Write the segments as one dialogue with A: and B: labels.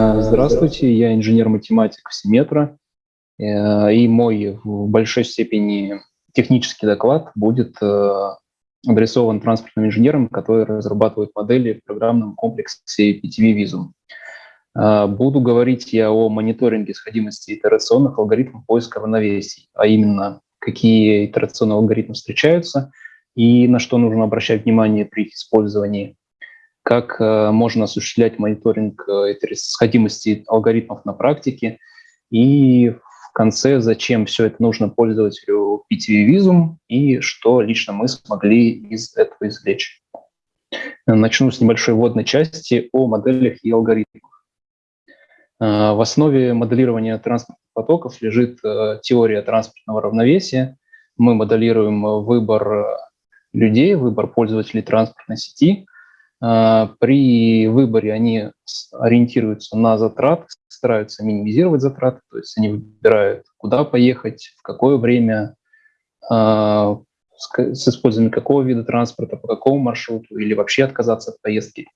A: Здравствуйте, я инженер-математик Симметра, э, и мой в большой степени технический доклад будет э, адресован транспортным инженерам, которые разрабатывают модели в программном комплексе PTV Visum. Э, буду говорить я о мониторинге сходимости итерационных алгоритмов поиска равновесий, а именно какие итерационные алгоритмы встречаются и на что нужно обращать внимание при их использовании, как э, можно осуществлять мониторинг э, сходимости алгоритмов на практике и в конце, зачем все это нужно пользователю PTV Visum и что лично мы смогли из этого извлечь. Начну с небольшой вводной части о моделях и алгоритмах. Э, в основе моделирования транспортных потоков лежит теория транспортного равновесия. Мы моделируем выбор людей, выбор пользователей транспортной сети – при выборе они ориентируются на затраты, стараются минимизировать затраты, то есть они выбирают, куда поехать, в какое время, а, с использованием какого вида транспорта, по какому маршруту или вообще отказаться от поездки.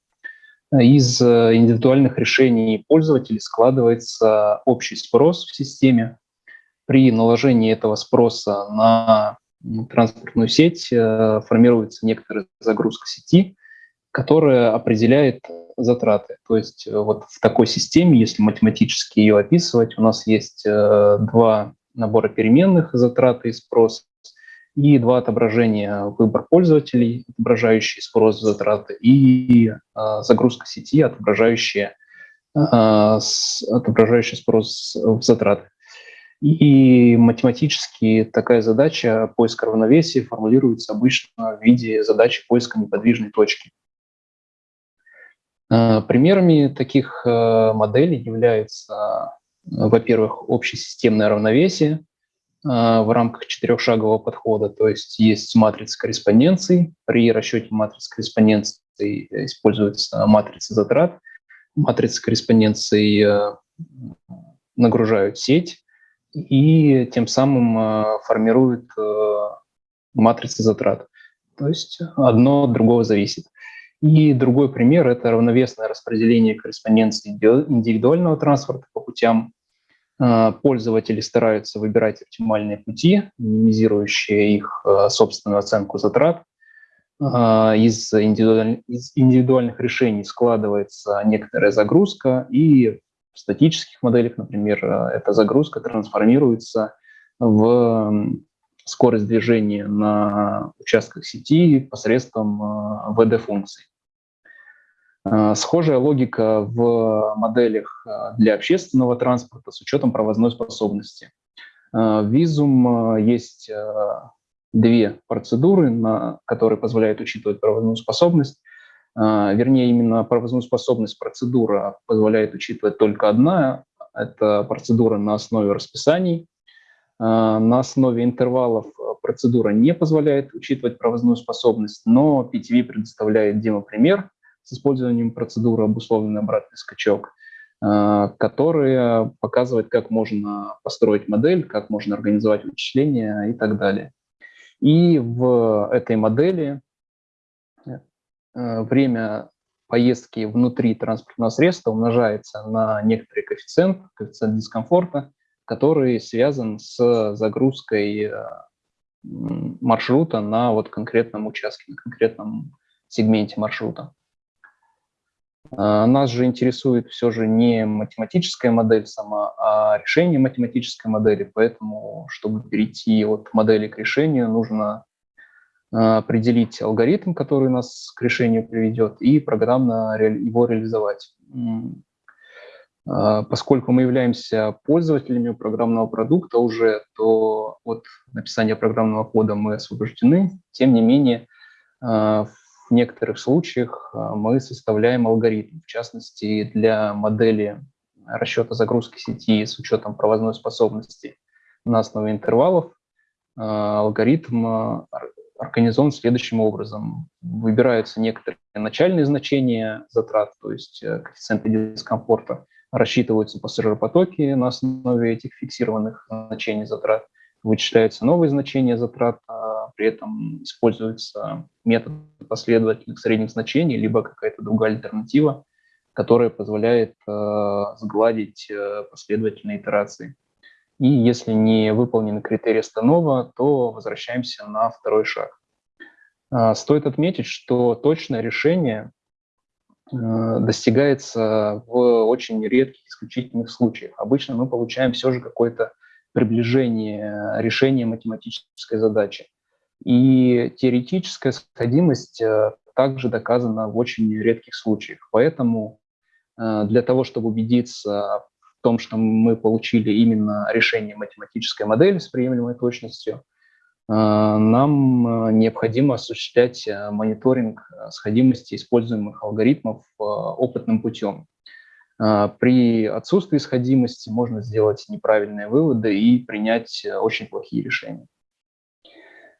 A: Из э, индивидуальных решений пользователей складывается общий спрос в системе. При наложении этого спроса на транспортную сеть э, формируется некоторая загрузка сети, которая определяет затраты. То есть э, вот в такой системе, если математически ее описывать, у нас есть э, два набора переменных затраты и спрос, и два отображения выбор пользователей, отображающие спрос затраты, и э, загрузка сети, отображающая, э, отображающая спрос затраты. И математически такая задача поиска равновесия формулируется обычно в виде задачи поиска неподвижной точки. Э, примерами таких э, моделей являются, во-первых, общесистемное равновесие э, в рамках четырехшагового подхода, то есть есть матрица корреспонденции, при расчете матрицы корреспонденции используется матрица затрат, матрицы корреспонденции нагружают сеть и тем самым формируют матрицы затрат. То есть одно от другого зависит. И другой пример – это равновесное распределение корреспонденции индивидуального транспорта по путям. А, пользователи стараются выбирать оптимальные пути, минимизирующие их а, собственную оценку затрат. А, из, индивидуальных решений складывается некоторая загрузка, и в статических моделях, например, эта загрузка трансформируется в скорость движения на участках сети посредством VD-функций. Э, схожая логика в моделях э, для общественного транспорта с учетом провозной способности. Э, в Визум есть две процедуры, которые позволяют учитывать провозную способность. Вернее, именно провозную способность процедура позволяет учитывать только одна. Это процедура на основе расписаний. На основе интервалов процедура не позволяет учитывать провозную способность, но PTV предоставляет демо-пример – с использованием процедуры обусловленный обратный скачок, э, которая показывает, как можно построить модель, как можно организовать вычисления и так далее. И в этой модели э, время поездки внутри транспортного средства умножается на некоторый коэффициент, коэффициент дискомфорта, который связан с загрузкой э, маршрута на вот конкретном участке, на конкретном сегменте маршрута. А, нас же интересует все же не математическая модель сама, а решение математической модели, поэтому, чтобы перейти от модели к решению, нужно а, определить алгоритм, который нас к решению приведет, и программно его реализовать. А, поскольку мы являемся пользователями программного продукта уже, то от написания программного кода мы освобождены. Тем не менее, в некоторых случаях а, мы составляем алгоритм, в частности, для модели расчета загрузки сети с учетом провозной способности на основе интервалов. А, алгоритм а, организован следующим образом. Выбираются некоторые начальные значения затрат, то есть э, коэффициенты дискомфорта, рассчитываются пассажиропотоки на основе этих фиксированных значений затрат, вычисляются новые значения затрат, при этом используется метод последовательных средних значений, либо какая-то другая альтернатива которая позволяет сгладить последовательные итерации. И если не выполнены критерии Станова, то возвращаемся на второй шаг. Стоит отметить, что точное решение достигается в очень редких исключительных случаях. Обычно мы получаем все же какое-то приближение решения математической задачи. И теоретическая сходимость э, также доказана в очень редких случаях. Поэтому э, для того, чтобы убедиться в том, что мы получили именно решение математической модели с приемлемой точностью, э, нам необходимо осуществлять мониторинг сходимости используемых алгоритмов опытным путем. При отсутствии сходимости можно сделать неправильные выводы и принять очень плохие решения.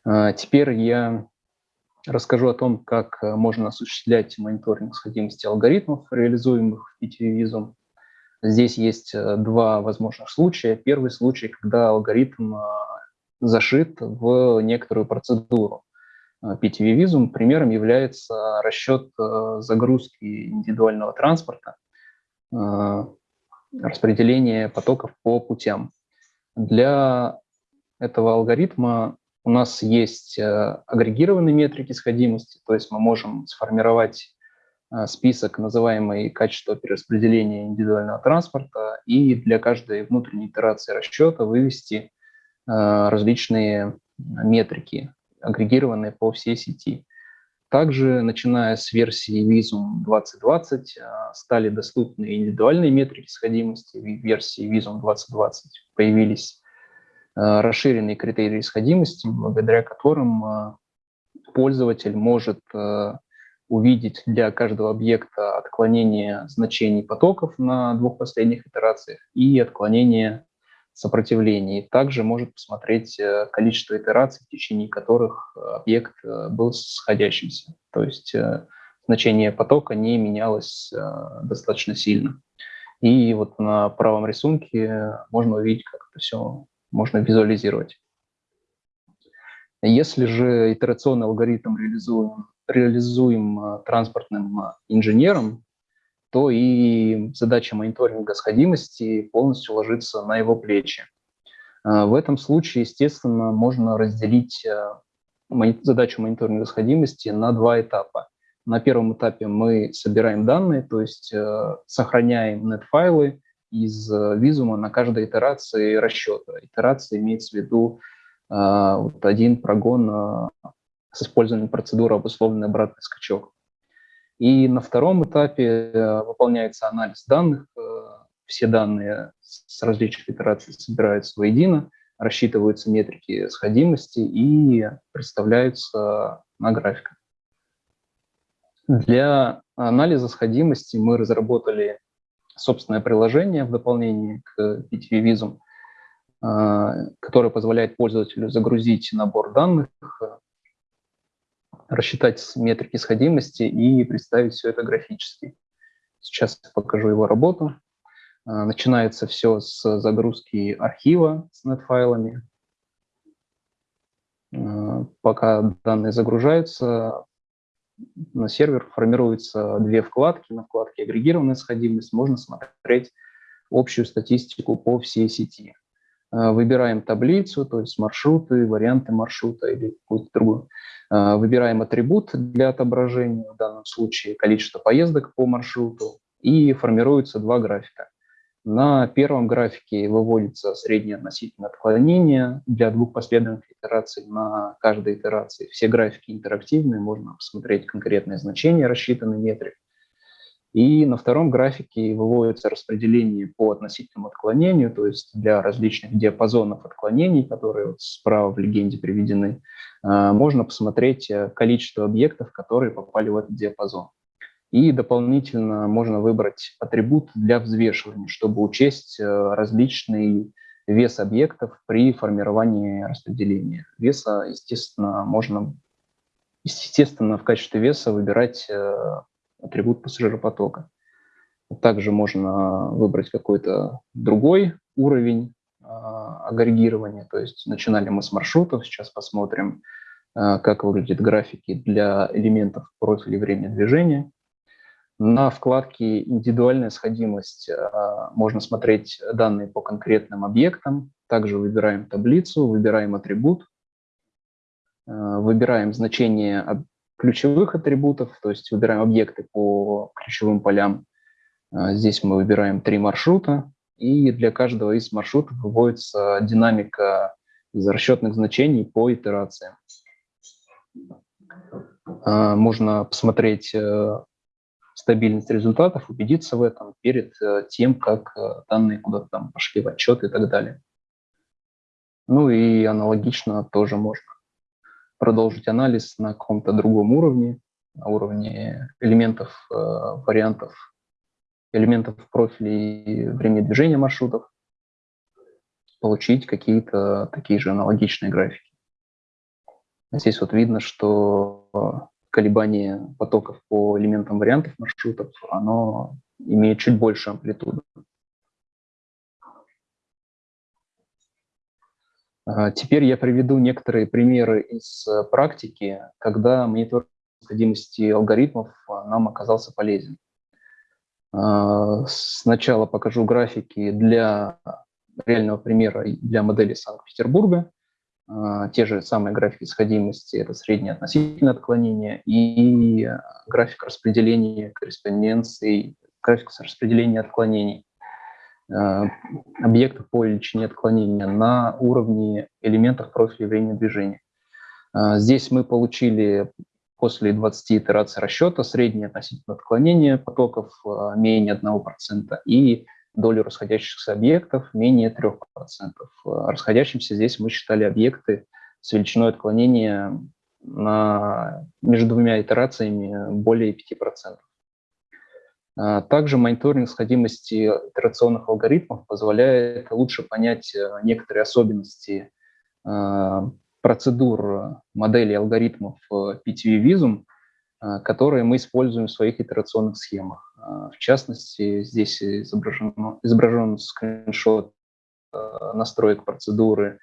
A: А, теперь я расскажу о том, как э, можно осуществлять мониторинг сходимости алгоритмов, реализуемых в PTV-визум. Здесь есть э, два возможных случая. Первый случай, когда алгоритм а, зашит в некоторую процедуру. PTV-визум примером является расчет э, загрузки индивидуального транспорта, распределение потоков по путям. Для этого алгоритма у нас есть э, агрегированные метрики сходимости, то есть мы можем сформировать э, список, называемый качество перераспределения индивидуального транспорта, и для каждой внутренней итерации расчета вывести э, различные метрики, агрегированные по всей сети. Также, начиная с версии Visum 2020, стали доступны индивидуальные метрики сходимости. В версии Visum 2020 появились расширенные критерии исходимости, благодаря которым э, пользователь может э, увидеть для каждого объекта отклонение значений потоков на двух последних итерациях и отклонение сопротивлений. Также может посмотреть количество итераций, в течение которых объект был сходящимся. То есть значение потока не менялось достаточно сильно. И вот на правом рисунке можно увидеть, как это все можно визуализировать. Если же итерационный алгоритм реализуем, реализуем а, транспортным а, инженером, то и задача мониторинга сходимости полностью ложится на его плечи. А, в этом случае, естественно, можно разделить задачу мониторинга сходимости на два этапа. На первом этапе мы собираем данные, то есть сохраняем нет-файлы из э, визума на каждой итерации расчета. Итерация имеется в виду э, вот один прогон э, с использованием процедуры обусловленный обратный скачок. И на втором этапе э, выполняется анализ данных. Э, все данные с различных итераций собираются воедино, рассчитываются метрики сходимости и представляются на графиках. Для анализа сходимости мы разработали собственное приложение в дополнение к PTV Visum, а, которое позволяет пользователю загрузить набор данных, рассчитать метрики сходимости и представить все это графически. Сейчас покажу его работу. А, начинается все с загрузки архива с net-файлами. Пока данные загружаются, на сервер формируются две вкладки. На вкладке «Агрегированная сходимость» можно смотреть общую статистику по всей сети. Э, выбираем таблицу, то есть маршруты, варианты маршрута или какую-то другую. Э, выбираем атрибут для отображения, в данном случае количество поездок по маршруту, и формируются два графика. На первом графике выводится среднее относительное отклонение для двух последовательных итераций на каждой итерации. Все графики интерактивные, можно посмотреть конкретные значения, рассчитанный метрик. И на втором графике выводится распределение по относительному отклонению, то есть для различных диапазонов отклонений, которые вот справа в легенде приведены, а, можно посмотреть э, количество объектов, которые попали в этот диапазон. И дополнительно можно выбрать атрибут для взвешивания, чтобы учесть э, различный вес объектов при формировании распределения. Веса, естественно, можно естественно, в качестве веса выбирать э, атрибут пассажиропотока. Также можно выбрать какой-то другой уровень а, агрегирования. То есть начинали мы с маршрутов, сейчас посмотрим, э, как выглядят графики для элементов профиля времени движения. На вкладке «Индивидуальная сходимость» можно смотреть данные по конкретным объектам. Также выбираем таблицу, выбираем атрибут, выбираем значение ключевых атрибутов, то есть выбираем объекты по ключевым полям. Здесь мы выбираем три маршрута, и для каждого из маршрутов выводится динамика из расчетных значений по итерациям. Можно посмотреть э, стабильность результатов, убедиться в этом перед э, тем, как э, данные куда-то там пошли в отчет и так далее. Ну и аналогично тоже можно продолжить анализ на каком-то другом уровне, на уровне элементов, вариантов элементов профилей времени движения маршрутов, получить какие-то такие же аналогичные графики. Здесь вот видно, что колебание потоков по элементам вариантов маршрутов, оно имеет чуть больше амплитуду. А, теперь я приведу некоторые примеры из практики, когда мониторинг необходимости алгоритмов нам оказался полезен. А, сначала покажу графики для реального примера для модели Санкт-Петербурга. А, те же самые графики сходимости – это среднее относительное отклонение и график распределения корреспонденций, график распределения отклонений а, объекта по величине отклонения на уровне элементов профиля времени движения. Здесь мы получили после 20 итераций расчета среднее относительное отклонение потоков а, менее 1% и долю расходящихся объектов менее 3%. А, расходящимся здесь мы считали объекты с величиной отклонения на, между двумя итерациями более 5%. А, также мониторинг сходимости итерационных алгоритмов позволяет лучше понять некоторые особенности процедур модели алгоритмов PTV Visum, э, которые мы используем в своих итерационных схемах. Э, в частности, здесь изображен, изображен скриншот э, настроек процедуры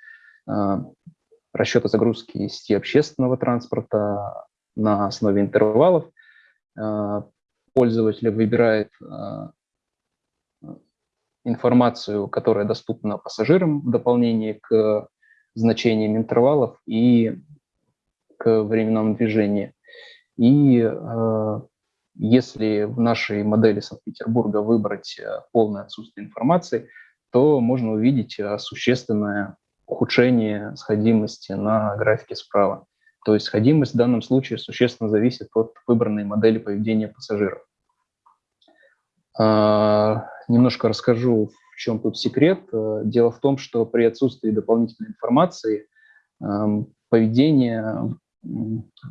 A: расчета загрузки сети общественного транспорта на основе интервалов. Пользователь выбирает информацию, которая доступна пассажирам в дополнение к значением интервалов и к временному движению. И э, если в нашей модели Санкт-Петербурга выбрать э, полное отсутствие информации, то можно увидеть э, существенное ухудшение сходимости на графике справа. То есть сходимость в данном случае существенно зависит от выбранной модели поведения пассажиров. А, немножко расскажу, чем тут секрет? Э, дело в том, что при отсутствии дополнительной информации эм, поведение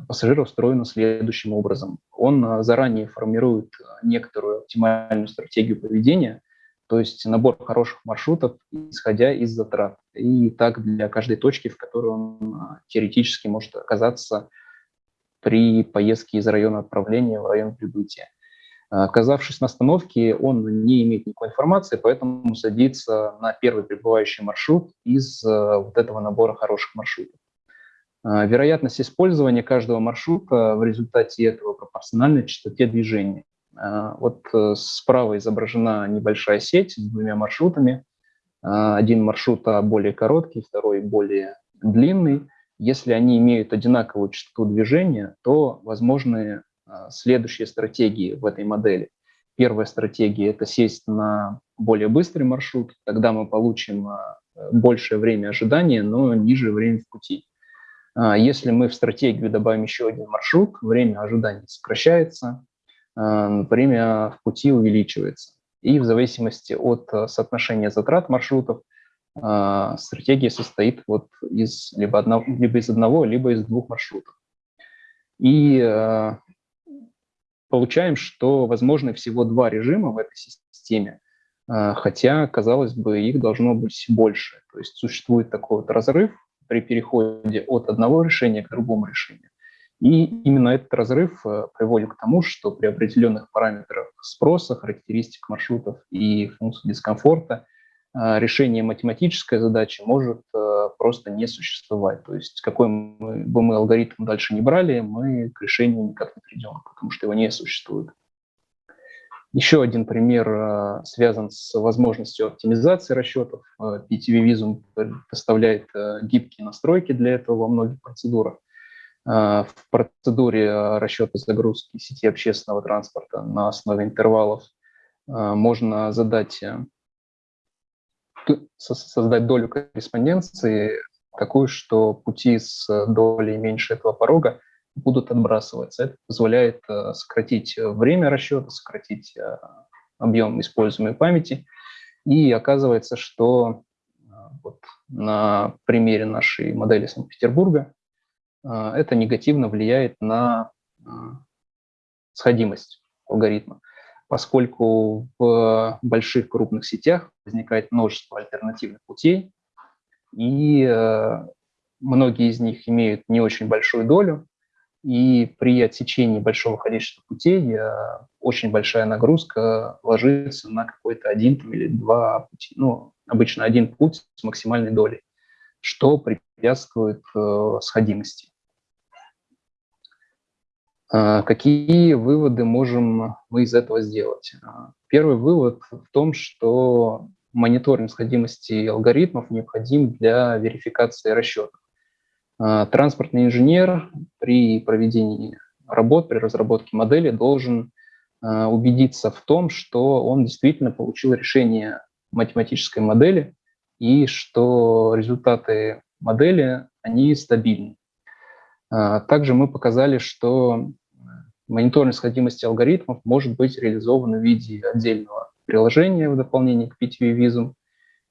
A: пассажира устроено следующим образом. Он э, заранее формирует некоторую оптимальную стратегию поведения, то есть набор хороших маршрутов, исходя из затрат. И так для каждой точки, в которой он э, теоретически может оказаться при поездке из района отправления в район прибытия. Оказавшись на остановке, он не имеет никакой информации, поэтому садится на первый прибывающий маршрут из вот этого набора хороших маршрутов. А, вероятность использования каждого маршрута в результате этого пропорциональна частоте движения. А, вот э, справа изображена небольшая сеть с двумя маршрутами. А, один маршрут более короткий, второй более длинный. Если они имеют одинаковую частоту движения, то возможны следующие стратегии в этой модели. Первая стратегия – это сесть на более быстрый маршрут, тогда мы получим большее время ожидания, но ниже время в пути. А, если мы в стратегию добавим еще один маршрут, время ожидания сокращается, время в пути увеличивается. И в зависимости от соотношения затрат маршрутов стратегия состоит вот из либо, одного, либо из одного, либо из двух маршрутов. И получаем, что возможны всего два режима в этой системе, а, хотя, казалось бы, их должно быть больше. То есть существует такой вот разрыв при переходе от одного решения к другому решению. И именно этот разрыв э, приводит к тому, что при определенных параметрах спроса, характеристик маршрутов и функций дискомфорта – а, решение математической задачи может э, просто не существовать. То есть какой бы мы алгоритм дальше не брали, мы к решению никак не придем, потому что его не существует. Еще один пример связан с возможностью оптимизации расчетов. PTV Visum предоставляет гибкие настройки для этого во многих процедурах. В процедуре расчета загрузки сети общественного транспорта на основе интервалов можно задать создать долю корреспонденции такую, что пути с долей меньше этого порога будут отбрасываться. Это позволяет э, сократить время расчета, сократить э, объем используемой памяти. И оказывается, что э, вот на примере нашей модели Санкт-Петербурга это негативно влияет на сходимость алгоритма поскольку в больших крупных сетях возникает множество альтернативных путей, и э, многие из них имеют не очень большую долю, и при отсечении большого количества путей э, очень большая нагрузка ложится на какой-то один или два пути. Ну, обычно один путь с максимальной долей, что препятствует э, сходимости. А, какие выводы можем мы из этого сделать? А, первый вывод в том, что мониторинг сходимости алгоритмов необходим для верификации расчетов. А, транспортный инженер при проведении работ, при разработке модели должен убедиться в том, что он действительно получил решение математической модели и что результаты модели, они стабильны. Также мы показали, что Мониторинг сходимости алгоритмов может быть реализован в виде отдельного приложения в дополнение к PTV Visum,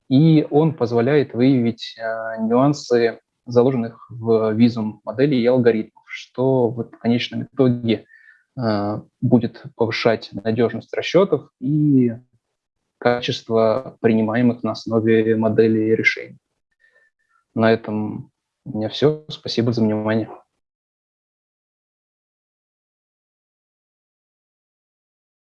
A: и он позволяет выявить нюансы, заложенных в визум модели и алгоритмов, что в конечном итоге э, будет повышать надежность расчетов и качество принимаемых на основе модели решений. На этом у меня все. Спасибо за внимание.